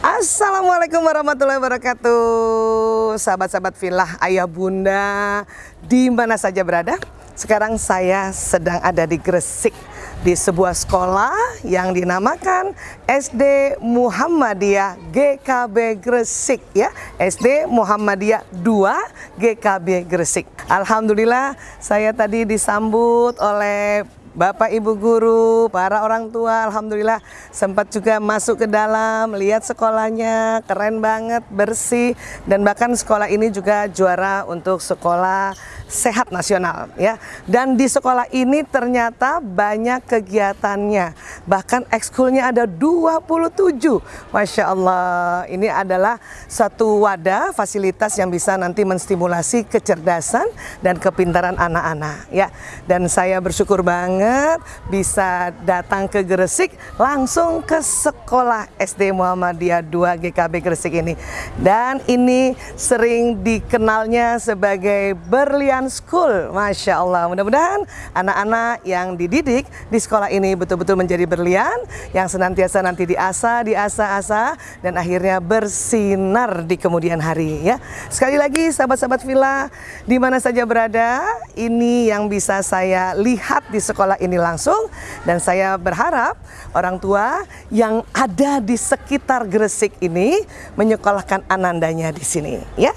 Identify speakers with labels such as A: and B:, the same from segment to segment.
A: Assalamualaikum warahmatullahi wabarakatuh. Sahabat-sahabat filah ayah bunda di mana saja berada? Sekarang saya sedang ada di Gresik Di sebuah sekolah yang dinamakan SD Muhammadiyah GKB Gresik ya. SD Muhammadiyah 2 GKB Gresik. Alhamdulillah saya tadi disambut oleh Bapak Ibu guru, para orang tua, Alhamdulillah sempat juga masuk ke dalam, lihat sekolahnya, keren banget, bersih, dan bahkan sekolah ini juga juara untuk sekolah sehat nasional ya. Dan di sekolah ini ternyata banyak kegiatannya. Bahkan ekskulnya ada 27. Masya Allah. Ini adalah satu wadah fasilitas yang bisa nanti menstimulasi kecerdasan dan kepintaran anak-anak ya. Dan saya bersyukur banget bisa datang ke Gresik langsung ke sekolah SD Muhammadiyah 2 GKB Gresik ini. Dan ini sering dikenalnya sebagai berlian School. Masya Allah, mudah-mudahan anak-anak yang dididik di sekolah ini betul-betul menjadi berlian, yang senantiasa nanti diasah, diasah-asah, dan akhirnya bersinar di kemudian hari. ya. Sekali lagi sahabat-sahabat villa, di mana saja berada, ini yang bisa saya lihat di sekolah ini langsung, dan saya berharap orang tua yang ada di sekitar Gresik ini menyekolahkan anandanya di sini. ya.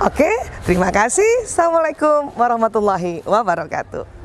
A: Oke, terima kasih. Assalamualaikum warahmatullahi wabarakatuh.